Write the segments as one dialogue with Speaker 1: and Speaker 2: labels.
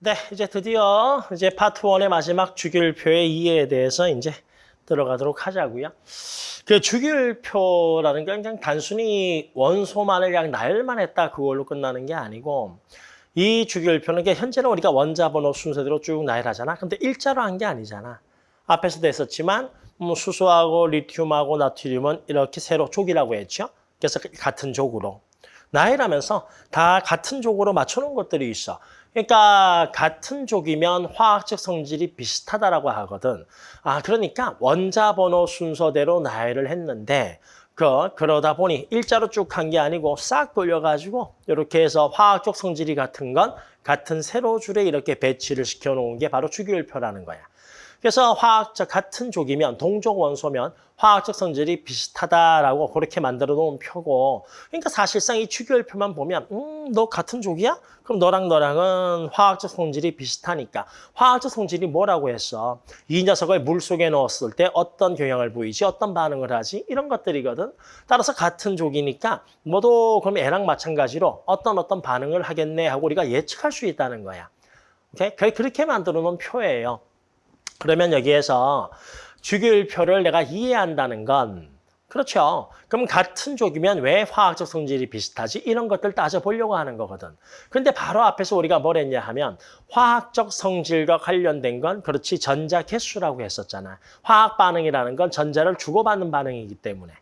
Speaker 1: 네, 이제 드디어 이제 파트 1의 마지막 주기율표의 이해에 대해서 이제 들어가도록 하자고요. 그 주기율표라는 게 그냥 단순히 원소만을 그냥 나열만 했다 그걸로 끝나는 게 아니고 이 주기율표는 게 현재는 우리가 원자 번호 순서대로 쭉 나열하잖아. 근데 일자로 한 게 아니잖아. 앞에서도 했었지만 뭐 수소하고 리튬하고 나트륨은 이렇게 세로 족이라고 했죠. 그래서 같은 족으로 나열하면서 다 같은 족으로 맞춰놓은 것들이 있어. 그러니까 같은 족이면 화학적 성질이 비슷하다라고 하거든. 아 그러니까 원자 번호 순서대로 나열을 했는데 그 그러다 보니 일자로 쭉한게 아니고 싹 돌려가지고 이렇게 해서 화학적 성질이 같은 건 같은 세로 줄에 이렇게 배치를 시켜놓은 게 바로 주기율표라는 거야. 그래서 화학적 같은 족이면 동족 원소면 화학적 성질이 비슷하다라고 그렇게 만들어 놓은 표고 그러니까 사실상 이 주기율표만 보면 음 너 같은 족이야? 그럼 너랑 너랑은 화학적 성질이 비슷하니까 화학적 성질이 뭐라고 했어? 이 녀석을 물속에 넣었을 때 어떤 경향을 보이지? 어떤 반응을 하지? 이런 것들이거든. 따라서 같은 족이니까 모두 그럼 애랑 마찬가지로 어떤 어떤 반응을 하겠네 하고 우리가 예측할 수 있다는 거야. 오케이? 그렇게 만들어 놓은 표예요. 그러면 여기에서 주기율표를 내가 이해한다는 건 그렇죠. 그럼 같은 족이면 왜 화학적 성질이 비슷하지? 이런 것들 따져보려고 하는 거거든. 근데 바로 앞에서 우리가 뭘 했냐 하면 화학적 성질과 관련된 건 그렇지 전자 개수라고 했었잖아. 화학 반응이라는 건 전자를 주고받는 반응이기 때문에.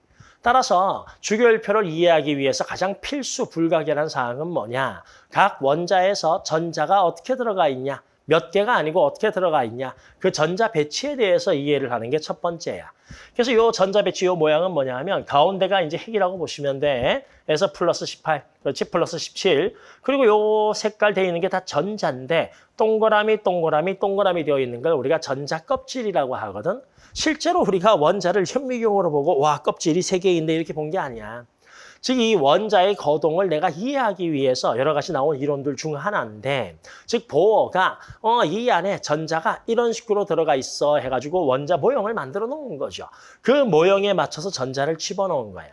Speaker 1: 따라서 주기율표를 이해하기 위해서 가장 필수 불가결한 사항은 뭐냐? 각 원자에서 전자가 어떻게 들어가 있냐? 몇 개가 아니고 어떻게 들어가 있냐. 그 전자 배치에 대해서 이해를 하는 게 첫 번째야. 그래서 이 전자 배치 이 모양은 뭐냐 하면 가운데가 이제 핵이라고 보시면 돼. 그래서 플러스 18, 그렇지? 플러스 17. 그리고 요 색깔 되어 있는 게 다 전자인데 동그라미, 동그라미, 동그라미 되어 있는 걸 우리가 전자 껍질이라고 하거든. 실제로 우리가 원자를 현미경으로 보고 와 껍질이 세 개인데 이렇게 본 게 아니야. 즉 이 원자의 거동을 내가 이해하기 위해서 여러 가지 나온 이론들 중 하나인데 즉 보어가 어, 이 안에 전자가 이런 식으로 들어가 있어 해가지고 원자 모형을 만들어 놓은 거죠. 그 모형에 맞춰서 전자를 집어넣은 거야.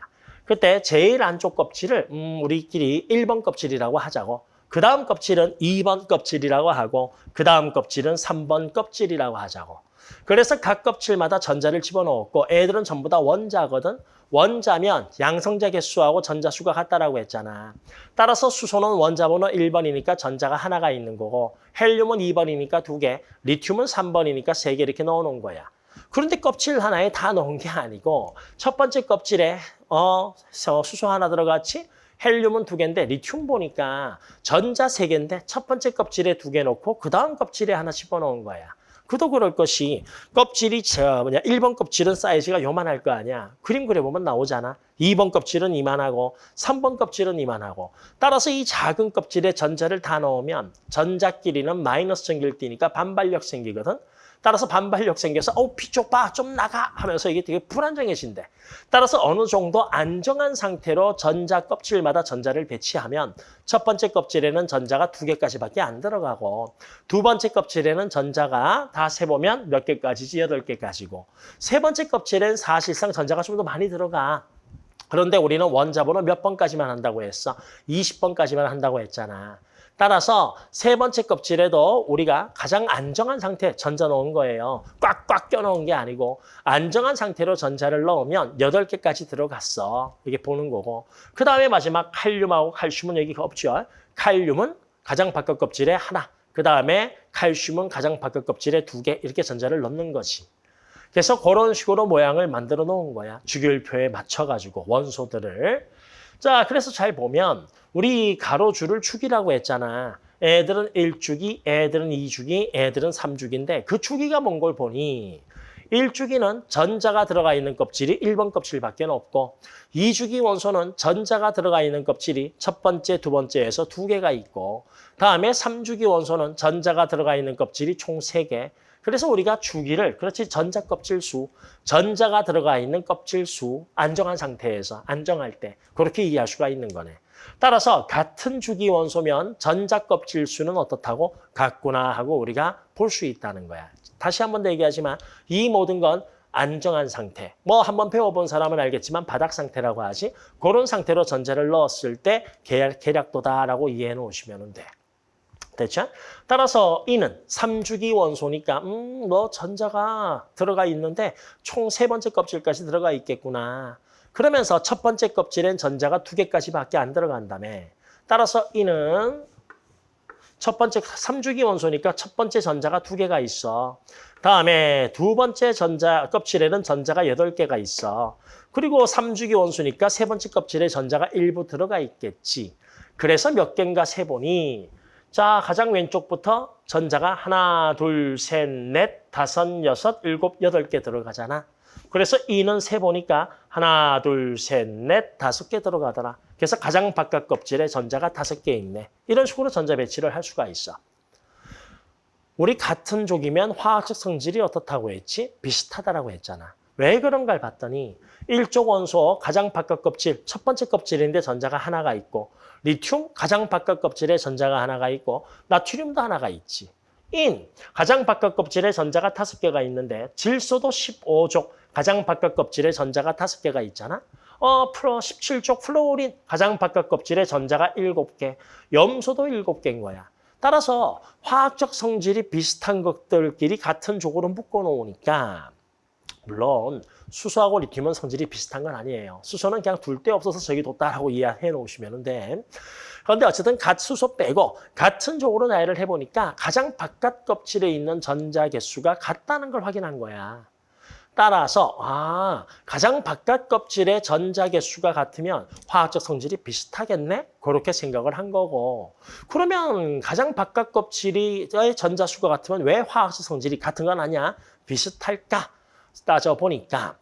Speaker 1: 그때 제일 안쪽 껍질을 음, 우리끼리 1번 껍질이라고 하자고 그 다음 껍질은 2번 껍질이라고 하고 그 다음 껍질은 3번 껍질이라고 하자고 그래서 각 껍질마다 전자를 집어넣었고 애들은 전부 다 원자거든. 원자면 양성자 개수하고 전자 수가 같다라고 했잖아. 따라서 수소는 원자 번호 1번이니까 전자가 하나가 있는 거고 헬륨은 2번이니까 두 개, 리튬은 3번이니까 세 개 이렇게 넣어놓은 거야. 그런데 껍질 하나에 다 넣은 게 아니고 첫 번째 껍질에 어 수소 하나 들어갔지? 헬륨은 두 개인데 리튬 보니까 전자 세 개인데 첫 번째 껍질에 두 개 넣고 그 다음 껍질에 하나 집어넣은 거야. 그도 그럴 것이 껍질이 저 뭐냐 1번 껍질은 사이즈가 요만할 거 아니야. 그림 그려보면 나오잖아. 2번 껍질은 이만하고 3번 껍질은 이만하고 따라서 이 작은 껍질에 전자를 다 넣으면 전자끼리는 마이너스 전기를 띠니까 반발력 생기거든. 따라서 반발력 생겨서 어 피쪽 봐좀 나가 하면서 이게 되게 불안정해진대. 따라서 어느 정도 안정한 상태로 전자 껍질마다 전자를 배치하면 첫 번째 껍질에는 전자가 두 개까지밖에 안 들어가고 두 번째 껍질에는 전자가 다 세보면 몇 개까지지? 여덟 개까지고 세 번째 껍질엔 사실상 전자가 좀 더 많이 들어가. 그런데 우리는 원자번호 몇 번까지만 한다고 했어? 20번까지만 한다고 했잖아. 따라서 세 번째 껍질에도 우리가 가장 안정한 상태 전자 넣은 거예요. 꽉꽉 껴놓은 게 아니고 안정한 상태로 전자를 넣으면 여덟 개까지 들어갔어. 이게 보는 거고. 그 다음에 마지막 칼륨하고 칼슘은 여기가 없죠. 칼륨은 가장 바깥 껍질에 하나. 그 다음에 칼슘은 가장 바깥 껍질에 두 개. 이렇게 전자를 넣는 거지. 그래서 그런 식으로 모양을 만들어 놓은 거야. 주기율표에 맞춰가지고 원소들을. 자, 그래서 잘 보면 우리 가로줄을 축이라고 했잖아. 애들은 1주기, 애들은 2주기, 애들은 3주기인데 그 주기가 뭔 걸 보니 1주기는 전자가 들어가 있는 껍질이 1번 껍질밖에 없고 2주기 원소는 전자가 들어가 있는 껍질이 첫 번째, 두 번째에서 두 개가 있고 다음에 3주기 원소는 전자가 들어가 있는 껍질이 총 세개 그래서 우리가 주기를 그렇지 전자 껍질 수, 전자가 들어가 있는 껍질 수 안정한 상태에서 안정할 때 그렇게 이해할 수가 있는 거네. 따라서 같은 주기 원소면 전자 껍질 수는 어떻다고 같구나 하고 우리가 볼 수 있다는 거야. 다시 한 번 더 얘기하지만 이 모든 건 안정한 상태. 뭐 한번 배워본 사람은 알겠지만 바닥 상태라고 하지. 그런 상태로 전자를 넣었을 때 계략도다라고 이해해 놓으시면 돼. 됐죠? 따라서 이는 삼주기 원소니까 음, 뭐 전자가 들어가 있는데 총 세 번째 껍질까지 들어가 있겠구나. 그러면서 첫 번째 껍질엔 전자가 두 개까지밖에 안 들어간다며. 따라서 이는 첫 번째 삼주기 원소니까 첫 번째 전자가 두 개가 있어. 다음에 두 번째 전자 껍질에는 전자가 여덟 개가 있어. 그리고 삼주기 원소니까 세 번째 껍질에 전자가 일부 들어가 있겠지. 그래서 몇 개인가 세 보니 자 가장 왼쪽부터 전자가 하나, 둘, 셋, 넷, 다섯, 여섯, 일곱, 여덟 개 들어가잖아. 그래서 이는 세 보니까 하나, 둘, 셋, 넷, 다섯 개 들어가더라. 그래서 가장 바깥 껍질에 전자가 다섯 개 있네. 이런 식으로 전자 배치를 할 수가 있어. 우리 같은 족이면 화학적 성질이 어떻다고 했지? 비슷하다라고 했잖아. 왜 그런가를 봤더니 일족 원소 가장 바깥 껍질, 첫 번째 껍질인데 전자가 하나가 있고 리튬 가장 바깥 껍질에 전자가 하나가 있고 나트륨도 하나가 있지. 인 가장 바깥 껍질에 전자가 다섯 개가 있는데 질소도 15족 가장 바깥 껍질에 전자가 다섯 개가 있잖아. 어, 프로 17족 플로린 가장 바깥 껍질에 전자가 일곱 개 염소도 일곱 개인 거야. 따라서 화학적 성질이 비슷한 것들끼리 같은 족으로 묶어 놓으니까 물론 수소하고 리튬은 성질이 비슷한 건 아니에요. 수소는 그냥 둘 데 없어서 저기 뒀다라고 이해해 놓으시면 돼. 그런데 어쨌든 갓 수소 빼고 같은 쪽으로 나열을 해보니까 가장 바깥 껍질에 있는 전자 개수가 같다는 걸 확인한 거야. 따라서 아 가장 바깥 껍질의 전자 개수가 같으면 화학적 성질이 비슷하겠네? 그렇게 생각을 한 거고 그러면 가장 바깥 껍질의 전자 수가 같으면 왜 화학적 성질이 같은 건 아니야? 비슷할까? 따져보니까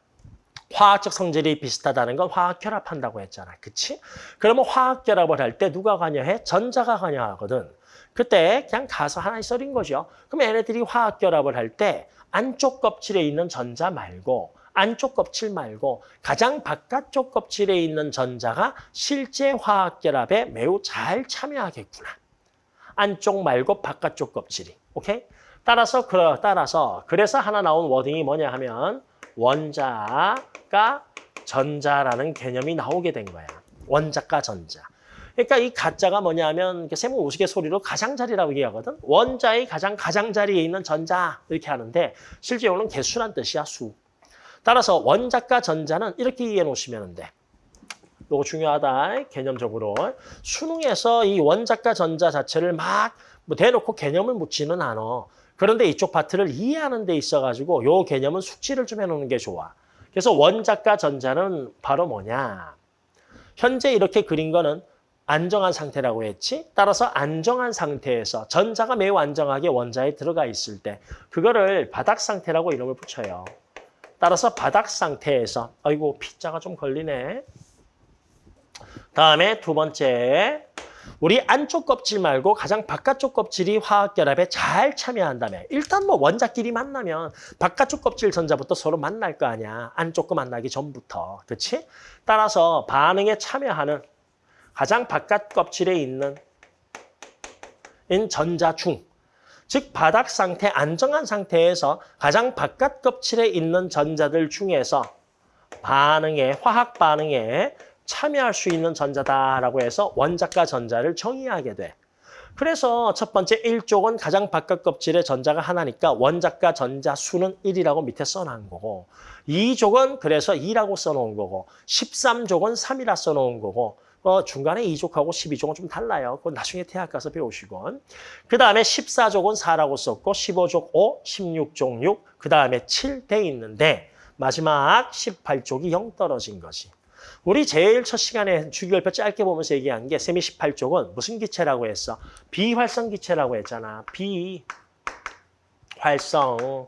Speaker 1: 화학적 성질이 비슷하다는 건 화학 결합한다고 했잖아. 그치? 그러면 화학 결합을 할 때 누가 관여해? 전자가 관여하거든. 그때 그냥 가서 하나씩 썰인 거죠. 그럼 얘네들이 화학 결합을 할 때 안쪽 껍질에 있는 전자 말고 안쪽 껍질 말고 가장 바깥쪽 껍질에 있는 전자가 실제 화학 결합에 매우 잘 참여하겠구나. 안쪽 말고 바깥쪽 껍질이. 오케이? 따라서 그 따라서 그래서 하나 나온 워딩이 뭐냐 하면 원자가 전자라는 개념이 나오게 된 거야. 원자가 전자. 그러니까 이 가짜가 뭐냐면 세모 우스갯소리로 가장자리라고 얘기하거든. 원자의 가장 가장자리에 있는 전자 이렇게 하는데 실제로는 개수란 뜻이야 수. 따라서 원자가 전자는 이렇게 이해해 놓으시면 돼. 이거 중요하다. 개념적으로. 수능에서 이 원자가 전자 자체를 막 뭐 대놓고 개념을 묻지는 않아. 그런데 이쪽 파트를 이해하는 데 있어가지고 요 개념은 숙지를 좀 해놓는 게 좋아. 그래서 원자가 전자는 바로 뭐냐. 현재 이렇게 그린 거는 안정한 상태라고 했지. 따라서 안정한 상태에서 전자가 매우 안정하게 원자에 들어가 있을 때 그거를 바닥 상태라고 이름을 붙여요. 따라서 바닥 상태에서 아이고 P자가 좀 걸리네. 다음에 두 번째 우리 안쪽 껍질 말고 가장 바깥쪽 껍질이 화학 결합에 잘 참여한다며. 일단 뭐 원자끼리 만나면 바깥쪽 껍질 전자부터 서로 만날 거 아니야. 안쪽 거 만나기 전부터. 그렇지? 따라서 반응에 참여하는 가장 바깥 껍질에 있는 인 전자 중, 즉 바닥 상태, 안정한 상태에서 가장 바깥 껍질에 있는 전자들 중에서 반응에, 화학 반응에 참여할 수 있는 전자다라고 해서 원자가 전자를 정의하게 돼. 그래서 첫 번째 1족은 가장 바깥 껍질에 전자가 하나니까 원자가 전자 수는 1이라고 밑에 써놓은 거고 2족은 그래서 2라고 써놓은 거고 13족은 3이라 써놓은 거고 어, 중간에 2족하고 12족은 좀 달라요. 그건 나중에 대학 가서 배우시고. 그 다음에 14족은 4라고 썼고 15족 5, 16족 6, 그 다음에 7 돼 있는데 마지막 18족이 0 떨어진 거지. 우리 제일 첫 시간에 주기율표 짧게 보면서 얘기한 게 세미 18쪽은 무슨 기체라고 했어? 비활성 기체라고 했잖아. 비활성.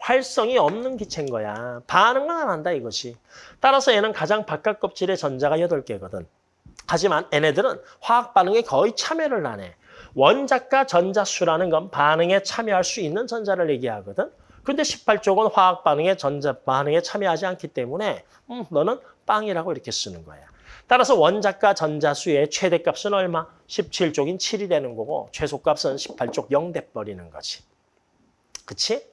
Speaker 1: 활성이 없는 기체인 거야. 반응은 안 한다 이것이. 따라서 얘는 가장 바깥 껍질에 전자가 8개거든. 하지만 얘네들은 화학 반응에 거의 참여를 안 해. 원자가 전자수라는 건 반응에 참여할 수 있는 전자를 얘기하거든. 근데 18쪽은 화학 반응에 전자 반응에 참여하지 않기 때문에 음, 너는 빵이라고 이렇게 쓰는 거야. 따라서 원자가 전자수의 최대값은 얼마? 17쪽인 7이 되는 거고 최소값은 18쪽 0 돼버리는 거지. 그치?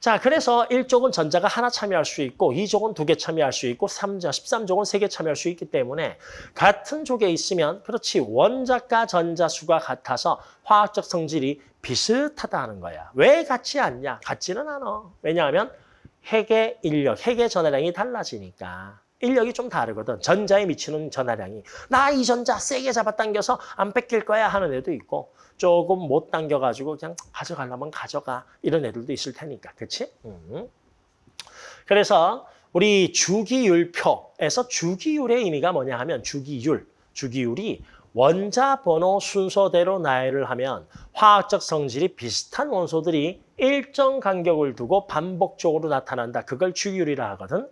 Speaker 1: 자, 그래서 1족은 전자가 하나 참여할 수 있고 2족은 두 개 참여할 수 있고 3자, 13족은 세 개 참여할 수 있기 때문에 같은 족에 있으면 그렇지 원자과 전자 수가 같아서 화학적 성질이 비슷하다는 거야. 왜 같지 않냐? 같지는 않아. 왜냐하면 핵의 인력, 핵의 전하량이 달라지니까. 인력이 좀 다르거든. 전자에 미치는 전하량이. 나 이 전자 세게 잡아당겨서 안 뺏길 거야 하는 애도 있고 조금 못 당겨가지고 그냥 가져가려면 가져가 이런 애들도 있을 테니까. 그렇지? 음. 그래서 우리 주기율표에서 주기율의 의미가 뭐냐 하면 주기율, 주기율이 원자 번호 순서대로 나열을 하면 화학적 성질이 비슷한 원소들이 일정 간격을 두고 반복적으로 나타난다. 그걸 주기율이라 하거든.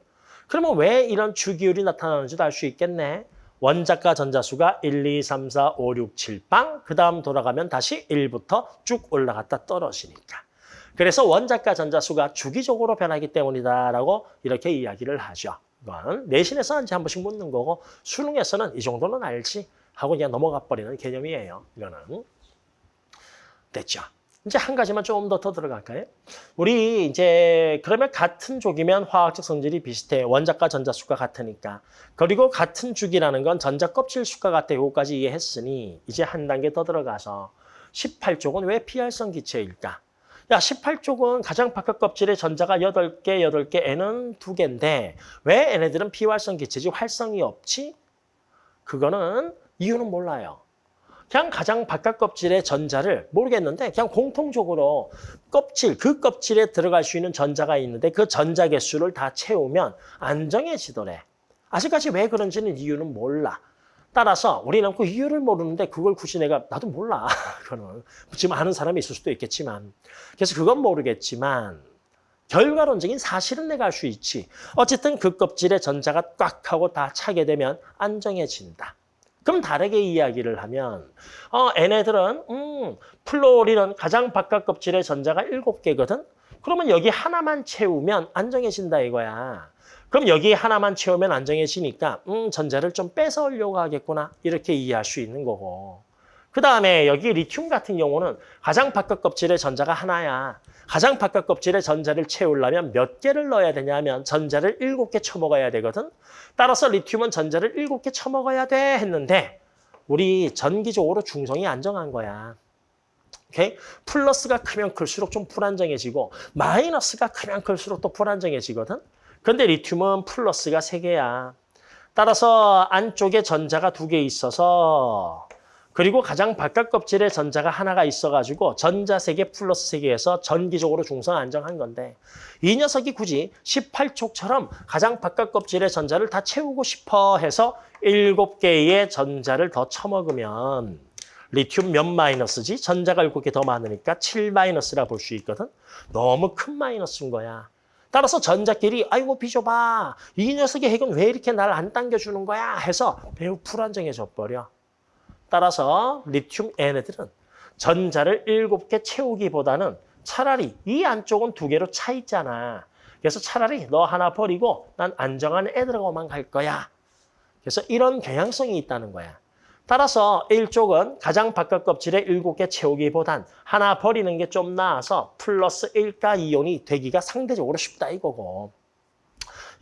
Speaker 1: 그러면 왜 이런 주기율이 나타나는지도 알 수 있겠네. 원자과 전자수가 1, 2, 3, 4, 5, 6, 7, 빵. 그 다음 돌아가면 다시 1부터 쭉 올라갔다 떨어지니까. 그래서 원자과 전자수가 주기적으로 변하기 때문이다라고 이렇게 이야기를 하죠. 이건 내신에서 이제 한 번씩 묻는 거고 수능에서는 이 정도는 알지 하고 그냥 넘어가 버리는 개념이에요. 이거는. 됐죠. 이제 한 가지만 좀 더 더 들어갈까요? 우리 이제 그러면 같은 족이면 화학적 성질이 비슷해. 원자과 전자수가 같으니까. 그리고 같은 죽이라는 건 전자 껍질 수가 같아. 요거까지 이해했으니 이제 한 단계 더 들어가서 18족은 왜 피활성 기체일까? 야, 18쪽은 가장 바깥 껍질에 전자가 8개, 8개, N은 2개인데 왜 얘네들은 비활성 기체지 활성이 없지? 그거는 이유는 몰라요. 그냥 가장 바깥 껍질의 전자를 모르겠는데 그냥 공통적으로 껍질, 그 껍질에 들어갈 수 있는 전자가 있는데 그 전자 개수를 다 채우면 안정해지더래. 아직까지 왜 그런지는 이유는 몰라. 따라서 우리는 그 이유를 모르는데 그걸 굳이 내가 나도 몰라. 그거는 지금 아는 사람이 있을 수도 있겠지만 그래서 그건 모르겠지만 결과론적인 사실은 내가 알 수 있지. 어쨌든 그 껍질에 전자가 꽉 하고 다 차게 되면 안정해진다. 그럼 다르게 이야기를 하면 어, 얘네들은 음, 플로리는 가장 바깥 껍질에 전자가 7개거든. 그러면 여기 하나만 채우면 안정해진다 이거야. 그럼 여기 하나만 채우면 안정해지니까 음, 전자를 좀 뺏어오려고 하겠구나. 이렇게 이해할 수 있는 거고. 그 다음에 여기 리튬 같은 경우는 가장 바깥 껍질에 전자가 하나야. 가장 바깥 껍질에 전자를 채우려면 몇 개를 넣어야 되냐면 전자를 일곱 개 쳐먹어야 되거든. 따라서 리튬은 전자를 일곱 개 쳐먹어야 돼 했는데 우리 전기적으로 중성이 안정한 거야. 오케이? 플러스가 크면 클수록 좀 불안정해지고 마이너스가 크면 클수록 또 불안정해지거든. 그런데 리튬은 플러스가 세개야 따라서 안쪽에 전자가 두 개 있어서 그리고 가장 바깥 껍질에 전자가 하나가 있어가지고 전자 세개 플러스 세개에서 전기적으로 중성 안정한 건데 이 녀석이 굳이 18촉처럼 가장 바깥 껍질에 전자를 다 채우고 싶어 해서 일곱 개의 전자를 더 쳐먹으면 리튬 몇 마이너스지? 전자가 일곱 개더 많으니까 7 마이너스라 볼 수 있거든. 너무 큰 마이너스인 거야. 따라서 전자끼리 아이고 비좁아. 이 녀석의 핵은 왜 이렇게 날 안 당겨주는 거야? 해서 매우 불안정해져 버려. 따라서 리튬 얘네들은 전자를 일곱 개 채우기보다는 차라리 이 안쪽은 두 개로 차 있잖아. 그래서 차라리 너 하나 버리고 난 안정한 애들하고만 갈 거야. 그래서 이런 경향성이 있다는 거야. 따라서 1쪽은 가장 바깥 껍질에 7개 채우기보단 하나 버리는 게 좀 나아서 플러스 1가 이온이 되기가 상대적으로 쉽다 이거고.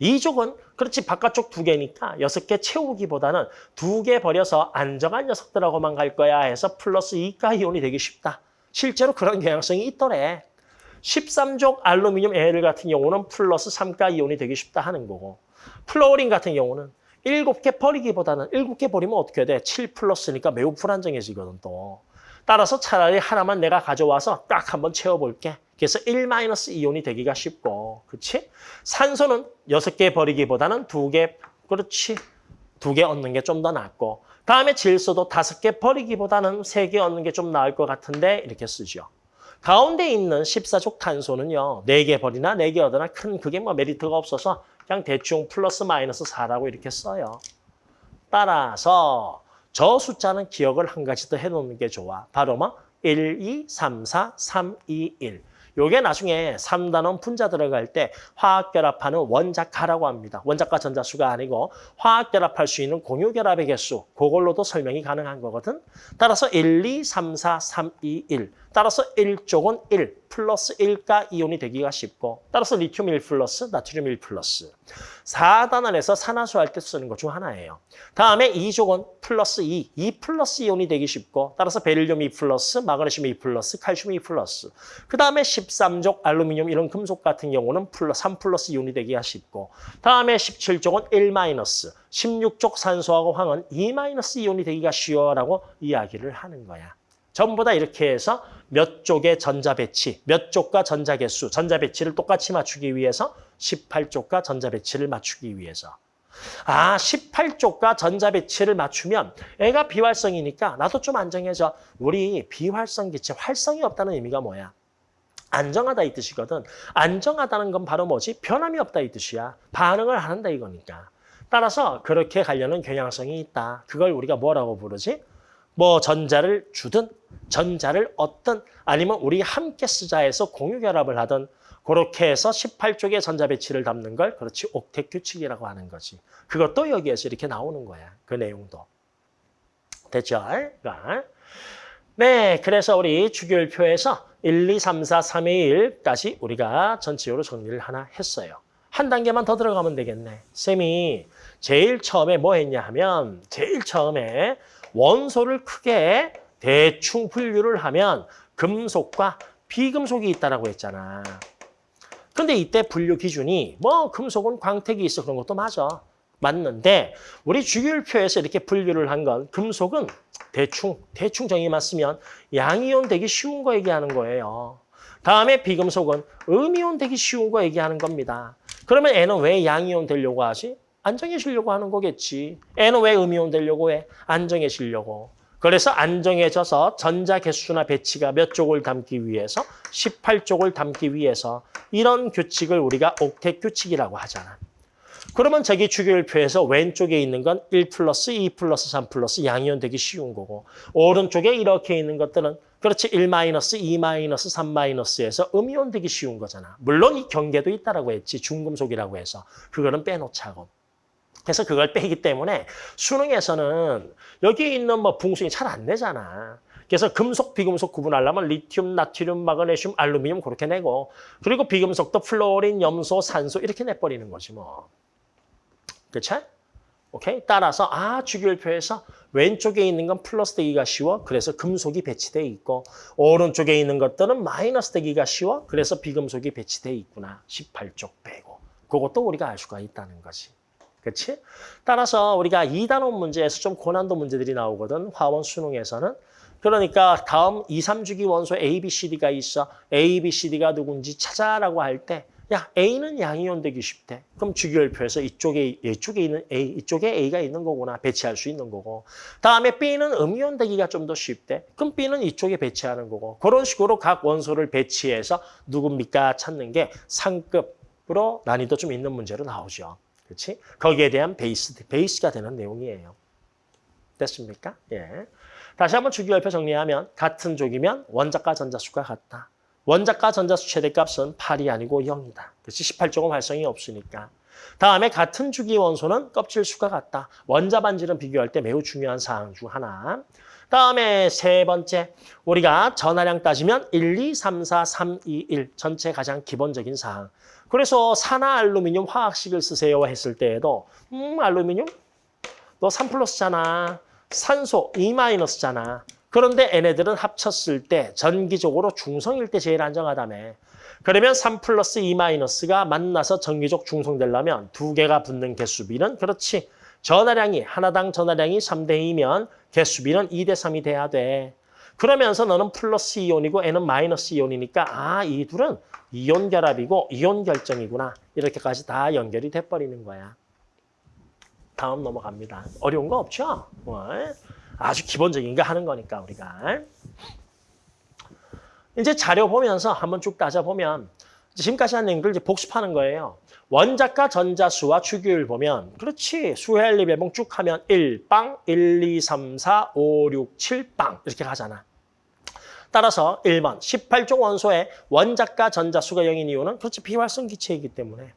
Speaker 1: 2족은 그렇지 바깥쪽 두 개니까 여섯 개 채우기보다는 두 개 버려서 안정한 녀석들하고만 갈 거야 해서 플러스 2가 이온이 되기 쉽다. 실제로 그런 경향성이 있더래. 13족 알루미늄 L 같은 경우는 플러스 3가 이온이 되기 쉽다 하는 거고 플로린 같은 경우는 일곱 개 버리기보다는 일곱 개 버리면 어떻게 돼? 7 플러스니까 매우 불안정해지거든 또. 따라서 차라리 하나만 내가 가져와서 딱 한번 채워볼게. 그래서 1 마이너스 이온이 되기가 쉽고, 그렇지? 산소는 여섯 개 버리기보다는 두 개, 그렇지? 두개 얻는 게 좀 더 낫고, 다음에 질소도 다섯 개 버리기보다는 세개 얻는 게 좀 나을 것 같은데 이렇게 쓰죠. 가운데 있는 14족 탄소는요. 네개 버리나 네개 얻으나 큰 그게 뭐 메리트가 없어서 그냥 대충 플러스 마이너스 4라고 이렇게 써요. 따라서 저 숫자는 기억을 한 가지 더 해놓는 게 좋아. 바로 뭐 1, 2, 3, 4, 3, 2, 1. 요게 나중에 3단원 분자 들어갈 때 화학 결합하는 원자가라고 합니다. 원자가 전자수가 아니고 화학 결합할 수 있는 공유 결합의 개수 그걸로도 설명이 가능한 거거든. 따라서 1, 2, 3, 4, 3, 2, 1. 따라서 1족은 1 플러스 1가 이온이 되기가 쉽고 따라서 리튬 1 플러스 나트륨 1 플러스 4단원에서 산화수 할 때 쓰는 것 중 하나예요. 다음에 2족은 플러스 2, 2 플러스 이온이 되기 쉽고 따라서 베릴륨 2 플러스 마그네슘 2 플러스 칼슘 2 플러스 그 다음에 13족 알루미늄 이런 금속 같은 경우는 플러스 3 플러스 이온이 되기가 쉽고 다음에 17족은 1 마이너스 16족 산소하고 황은 2 마이너스 이온이 되기가 쉬워라고 이야기를 하는 거야. 전부 다 이렇게 해서 몇 족의 전자 배치, 몇 족과 전자 개수, 전자 배치를 똑같이 맞추기 위해서 18족과 전자 배치를 맞추기 위해서. 아, 18족과 전자 배치를 맞추면 애가 비활성이니까 나도 좀 안정해져. 우리 비활성 기체, 활성이 없다는 의미가 뭐야? 안정하다 이 뜻이거든. 안정하다는 건 바로 뭐지? 변함이 없다 이 뜻이야. 반응을 안 한다 이거니까. 따라서 그렇게 가려는 경향성이 있다. 그걸 우리가 뭐라고 부르지? 뭐 전자를 주든 전자를 얻든 아니면 우리 함께 쓰자 해서 공유 결합을 하든 그렇게 해서 18쪽의 전자 배치를 담는 걸 그렇지 옥텟 규칙이라고 하는 거지. 그것도 여기에서 이렇게 나오는 거야. 그 내용도. 됐죠? 네, 그래서 우리 주기율표에서 1, 2, 3, 4, 3, 2, 1까지 우리가 전체적으로 정리를 하나 했어요. 한 단계만 더 들어가면 되겠네. 쌤이 제일 처음에 뭐 했냐 하면 제일 처음에 원소를 크게 대충 분류를 하면 금속과 비금속이 있다라고 했잖아. 근데 이때 분류 기준이 뭐 금속은 광택이 있어 그런 것도 맞아. 맞는데 우리 주기율표에서 이렇게 분류를 한 건 금속은 대충 대충 정의만 쓰면 양이온 되기 쉬운 거 얘기하는 거예요. 다음에 비금속은 음이온 되기 쉬운 거 얘기하는 겁니다. 그러면 애는 왜 양이온 되려고 하지? 안정해지려고 하는 거겠지. 애는 왜 음이온 되려고 해? 안정해지려고. 그래서 안정해져서 전자 개수나 배치가 몇 쪽을 담기 위해서 18쪽을 담기 위해서 이런 규칙을 우리가 옥텟 규칙이라고 하잖아. 그러면 저기 주기율표에서 왼쪽에 있는 건 1 플러스 2 플러스 3 플러스 양이온 되기 쉬운 거고 오른쪽에 이렇게 있는 것들은 그렇지 1 마이너스 2 마이너스 3 마이너스에서 음이온 되기 쉬운 거잖아. 물론 이 경계도 있다라고 했지 중금속이라고 해서 그거는 빼놓자고. 그래서 그걸 빼기 때문에 수능에서는 여기 있는 뭐 붕숭이 잘 안 내잖아. 그래서 금속, 비금속 구분하려면 리튬, 나트륨, 마그네슘, 알루미늄 그렇게 내고 그리고 비금속도 플로린, 염소, 산소 이렇게 내버리는 거지 뭐. 그렇죠? 오케이? 따라서 아 주기율표에서 왼쪽에 있는 건 플러스 되기가 쉬워. 그래서 금속이 배치돼 있고 오른쪽에 있는 것들은 마이너스 되기가 쉬워. 그래서 비금속이 배치돼 있구나. 18쪽 빼고. 그것도 우리가 알 수가 있다는 거지. 그렇지? 따라서 우리가 2단원 문제에서 좀 고난도 문제들이 나오거든. 화원 수능에서는. 그러니까 다음 2, 3주기 원소 A, B, C, D가 있어. A, B, C, D가 누군지 찾아라고 할 때 야, A는 양이온 되기 쉽대. 그럼 주기율표에서 이쪽에 이쪽에 있는 A, 이쪽에 A가 있는 거구나. 배치할 수 있는 거고. 다음에 B는 음이온 되기가 좀 더 쉽대. 그럼 B는 이쪽에 배치하는 거고. 그런 식으로 각 원소를 배치해서 누굽니까 찾는 게 상급으로 난이도 좀 있는 문제로 나오죠. 그렇지? 거기에 대한 베이스, 베이스가 되는 내용이에요. 됐습니까? 예. 다시 한번 주기율표 정리하면 같은 족이면 원자과 전자수가 같다. 원자과 전자수 최대값은 8이 아니고 0이다. 그렇지? 18쪽은 활성이 없으니까. 다음에 같은 주기 원소는 껍질 수가 같다. 원자 반지름 비교할 때 매우 중요한 사항 중 하나. 다음에 세 번째, 우리가 전하량 따지면 1, 2, 3, 4, 3, 2, 1 전체 가장 기본적인 사항. 그래서 산화 알루미늄 화학식을 쓰세요 했을 때에도 음 알루미늄 너 3 플러스잖아. 산소 2 마이너스잖아. 그런데 얘네들은 합쳤을 때 전기적으로 중성일 때 제일 안정하다며. 그러면 3 플러스 2 마이너스가 만나서 전기적 중성되려면 두 개가 붙는 개수비는 그렇지. 전하량이 하나당 전하량이 3대 2면 개수비는 2대 3이 돼야 돼. 그러면서 너는 플러스 이온이고 N은 마이너스 이온이니까 아, 이 둘은 이온 결합이고 이온 결정이구나. 이렇게까지 다 연결이 돼버리는 거야. 다음 넘어갑니다. 어려운 거 없죠? 뭐, 아주 기본적인 거 하는 거니까 우리가. 이제 자료 보면서 한번 쭉 따져보면 지금까지 한 내용들 이제 복습하는 거예요. 원자과 전자수와 주기율 보면 그렇지. 수헬리 배봉 쭉 하면 1빵, 1, 2, 3, 4, 5, 6, 7빵 이렇게 가잖아. 따라서 1번 18종 원소의 원자과 전자수가 0인 이유는 그렇지. 비활성 기체이기 때문에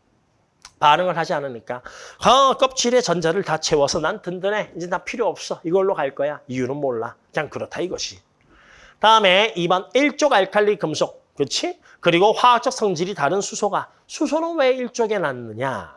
Speaker 1: 반응을 하지 않으니까. 어, 껍질에 전자를 다 채워서 난 든든해. 이제 나 필요 없어. 이걸로 갈 거야. 이유는 몰라. 그냥 그렇다 이것이. 다음에 2번 일족 알칼리 금속. 그렇지? 그리고 화학적 성질이 다른 수소가. 수소는 왜 일족에 놨느냐?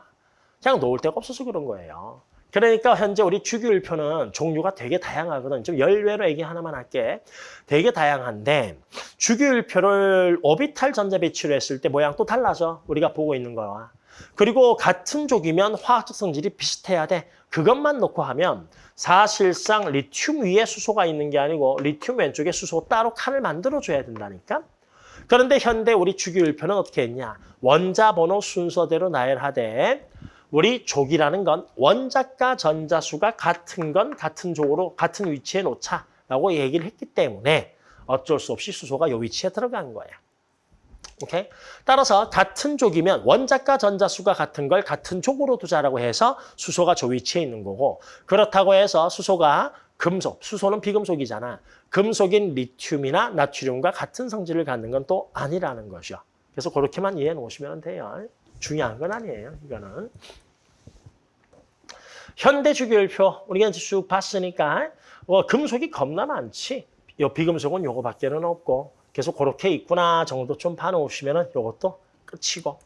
Speaker 1: 그냥 놓을 데가 없어서 그런 거예요. 그러니까 현재 우리 주기율표는 종류가 되게 다양하거든. 좀 열외로 얘기 하나만 할게. 되게 다양한데 주기율표를 오비탈 전자 배치로 했을 때 모양 또 달라져. 우리가 보고 있는 거와. 그리고 같은 족이면 화학적 성질이 비슷해야 돼. 그것만 놓고 하면 사실상 리튬 위에 수소가 있는 게 아니고 리튬 왼쪽에 수소 따로 칸을 만들어줘야 된다니까. 그런데 현대 우리 주기율표는 어떻게 했냐. 원자 번호 순서대로 나열하되 우리 족이라는 건 원자과 전자수가 같은 건 같은 족으로 같은 위치에 놓자라고 얘기를 했기 때문에 어쩔 수 없이 수소가 이 위치에 들어간 거야. 오케이? 따라서 같은 족이면 원자과 전자수가 같은 걸 같은 족으로 두자라고 해서 수소가 저 위치에 있는 거고 그렇다고 해서 수소가 금속, 수소는 비금속이잖아. 금속인 리튬이나 나트륨과 같은 성질을 갖는 건 또 아니라는 것이요. 그래서 그렇게만 이해해 놓으시면 돼요. 중요한 건 아니에요. 이거는. 현대 주기율표 우리가 쭉 봤으니까 어, 금속이 겁나 많지. 요 비금속은 요거밖에는 없고 계속 그렇게 있구나 정도 좀 봐놓으시면 요것도 끝이고.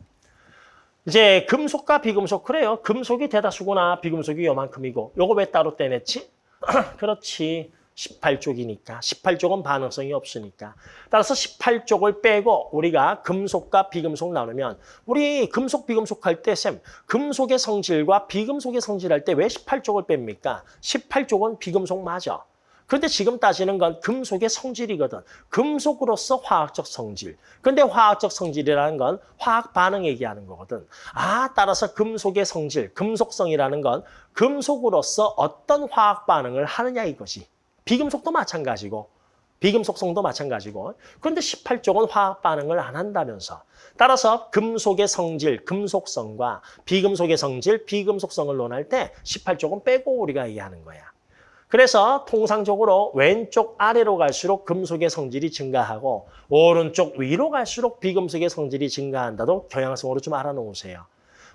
Speaker 1: 이제 금속과 비금속 그래요. 금속이 대다수구나 비금속이 요만큼이고 요거 왜 따로 떼냈지? 그렇지. 18쪽이니까. 18쪽은 반응성이 없으니까. 따라서 18쪽을 빼고 우리가 금속과 비금속 나누면 우리 금속, 비금속 할 때 쌤, 금속의 성질과 비금속의 성질 할 때 왜 18쪽을 뺍니까? 18쪽은 비금속 맞아. 그런데 지금 따지는 건 금속의 성질이거든. 금속으로서 화학적 성질. 근데 화학적 성질이라는 건 화학 반응 얘기하는 거거든. 아, 따라서 금속의 성질, 금속성이라는 건 금속으로서 어떤 화학 반응을 하느냐 이거지. 비금속도 마찬가지고 비금속성도 마찬가지고 그런데 18쪽은 화학 반응을 안 한다면서 따라서 금속의 성질, 금속성과 비금속의 성질, 비금속성을 논할 때 18쪽은 빼고 우리가 얘기하는 거야. 그래서 통상적으로 왼쪽 아래로 갈수록 금속의 성질이 증가하고 오른쪽 위로 갈수록 비금속의 성질이 증가한다도 경향성으로 좀 알아놓으세요.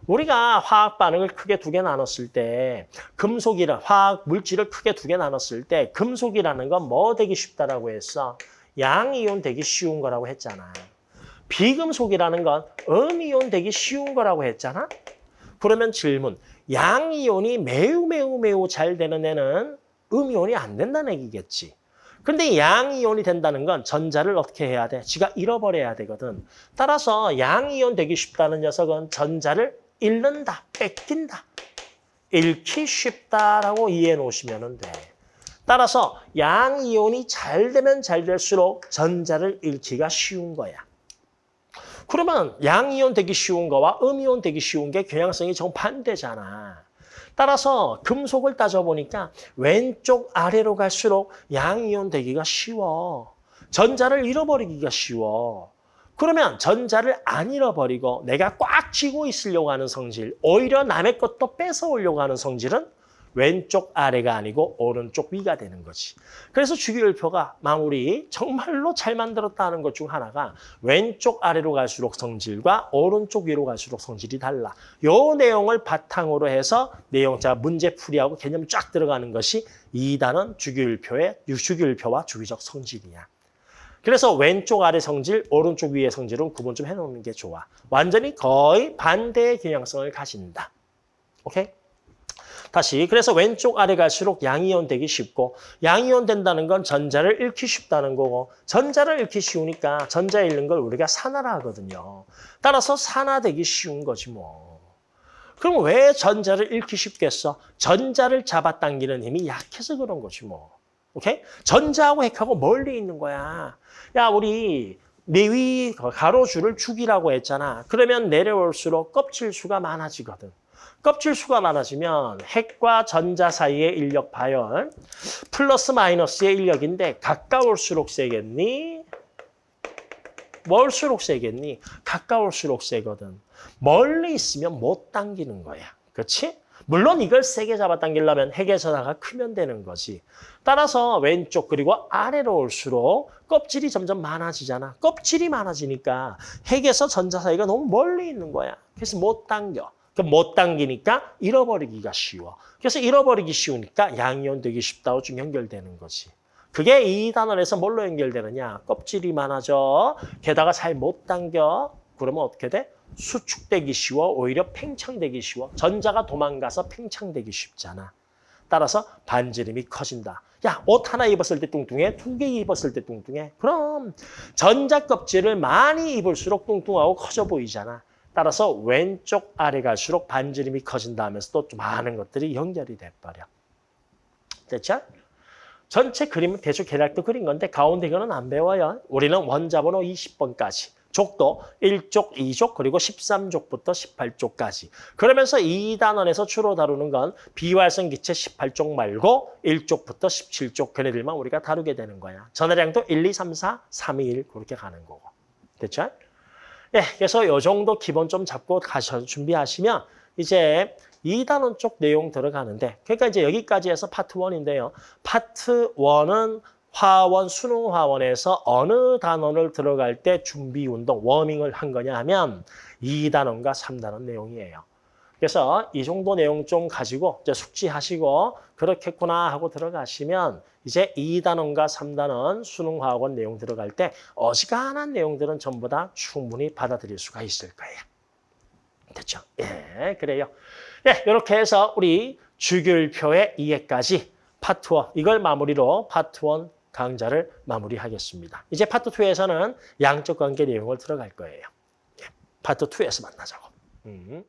Speaker 1: 우리가 화학 반응을 크게 두 개 나눴을 때 금속이라 화학 물질을 크게 두 개 나눴을 때 금속이라는 건 뭐 되기 쉽다라고 했어? 양이온 되기 쉬운 거라고 했잖아. 비금속이라는 건 음이온 되기 쉬운 거라고 했잖아. 그러면 질문, 양이온이 매우 매우 매우 잘 되는 애는 음이온이 안 된다는 얘기겠지. 근데 양이온이 된다는 건 전자를 어떻게 해야 돼? 지가 잃어버려야 되거든. 따라서 양이온 되기 쉽다는 녀석은 전자를 잃는다, 뺏긴다. 잃기 쉽다라고 이해해 놓으시면 돼. 따라서 양이온이 잘 되면 잘 될수록 전자를 잃기가 쉬운 거야. 그러면 양이온 되기 쉬운 거와 음이온 되기 쉬운 게 경향성이 정반대잖아. 따라서 금속을 따져보니까 왼쪽 아래로 갈수록 양이온 되기가 쉬워. 전자를 잃어버리기가 쉬워. 그러면 전자를 안 잃어버리고 내가 꽉 쥐고 있으려고 하는 성질, 오히려 남의 것도 뺏어오려고 하는 성질은 왼쪽 아래가 아니고 오른쪽 위가 되는 거지. 그래서 주기율표가 마무리 정말로 잘 만들었다는 것 중 하나가 왼쪽 아래로 갈수록 성질과 오른쪽 위로 갈수록 성질이 달라. 요 내용을 바탕으로 해서 내용자 문제 풀이하고 개념 쫙 들어가는 것이 2단원 주기율표의 주기율표와 주기적 성질이야. 그래서 왼쪽 아래 성질, 오른쪽 위의 성질은 구분 좀 해놓는 게 좋아. 완전히 거의 반대의 경향성을 가진다. 오케이? 다시 그래서 왼쪽 아래 갈수록 양이온 되기 쉽고 양이온 된다는 건 전자를 잃기 쉽다는 거고 전자를 잃기 쉬우니까 전자 잃는 걸 우리가 산화라 하거든요. 따라서 산화되기 쉬운 거지 뭐. 그럼 왜 전자를 잃기 쉽겠어? 전자를 잡아당기는 힘이 약해서 그런 거지 뭐. 오케이? 전자하고 핵하고 멀리 있는 거야. 야, 우리 내위 가로줄을 축이라고 했잖아. 그러면 내려올수록 껍질 수가 많아지거든. 껍질 수가 많아지면 핵과 전자 사이의 인력 바열 플러스 마이너스의 인력인데 가까울수록 세겠니? 멀수록 세겠니? 가까울수록 세거든. 멀리 있으면 못 당기는 거야. 그렇지? 물론 이걸 세게 잡아당기려면 핵의 전하가 크면 되는 거지. 따라서 왼쪽 그리고 아래로 올수록 껍질이 점점 많아지잖아. 껍질이 많아지니까 핵에서 전자 사이가 너무 멀리 있는 거야. 그래서 못 당겨. 그럼 못 당기니까 잃어버리기가 쉬워. 그래서 잃어버리기 쉬우니까 양이온 되기 쉽다고 좀 연결되는 거지. 그게 이 단원에서 뭘로 연결되느냐? 껍질이 많아져. 게다가 잘 못 당겨. 그러면 어떻게 돼? 수축되기 쉬워. 오히려 팽창되기 쉬워. 전자가 도망가서 팽창되기 쉽잖아. 따라서 반지름이 커진다. 야, 옷 하나 입었을 때 뚱뚱해? 두 개 입었을 때 뚱뚱해? 그럼 전자 껍질을 많이 입을수록 뚱뚱하고 커져 보이잖아. 따라서 왼쪽 아래 갈수록 반지름이 커진다 하면서 또 많은 것들이 연결이 돼버려. 됐죠? 전체 그림은 대충 계략도 그린 건데 가운데 이거는 안 배워요. 우리는 원자번호 20번까지. 족도 1족, 2족, 그리고 13족부터 18족까지. 그러면서 이 단원에서 주로 다루는 건 비활성 기체 18족 말고 1족부터 17족 걔네들만 우리가 다루게 되는 거야. 전화량도 1, 2, 3, 4, 3, 2, 1 그렇게 가는 거고. 됐죠? 예, 그래서 요 정도 기본 좀 잡고 가셔 준비하시면 이제 이 단원 쪽 내용 들어가는데 그러니까 이제 여기까지 해서 파트 1인데요. 파트 1은 화원, 수능 화원에서 어느 단원을 들어갈 때 준비 운동, 워밍을 한 거냐 하면 2단원과 3단원 내용이에요. 그래서 이 정도 내용 좀 가지고 이제 숙지하시고 그렇겠구나 하고 들어가시면 이제 2단원과 3단원 수능 화원 내용 들어갈 때 어지간한 내용들은 전부 다 충분히 받아들일 수가 있을 거예요. 됐죠? 예, 그래요. 예, 이렇게 해서 우리 주기율표의 이해까지 파트 1 이걸 마무리로 파트 1 강좌를 마무리하겠습니다. 이제 파트 2에서는 양적 관계 내용을 들어갈 거예요. 예, 파트 2에서 만나자고. 음.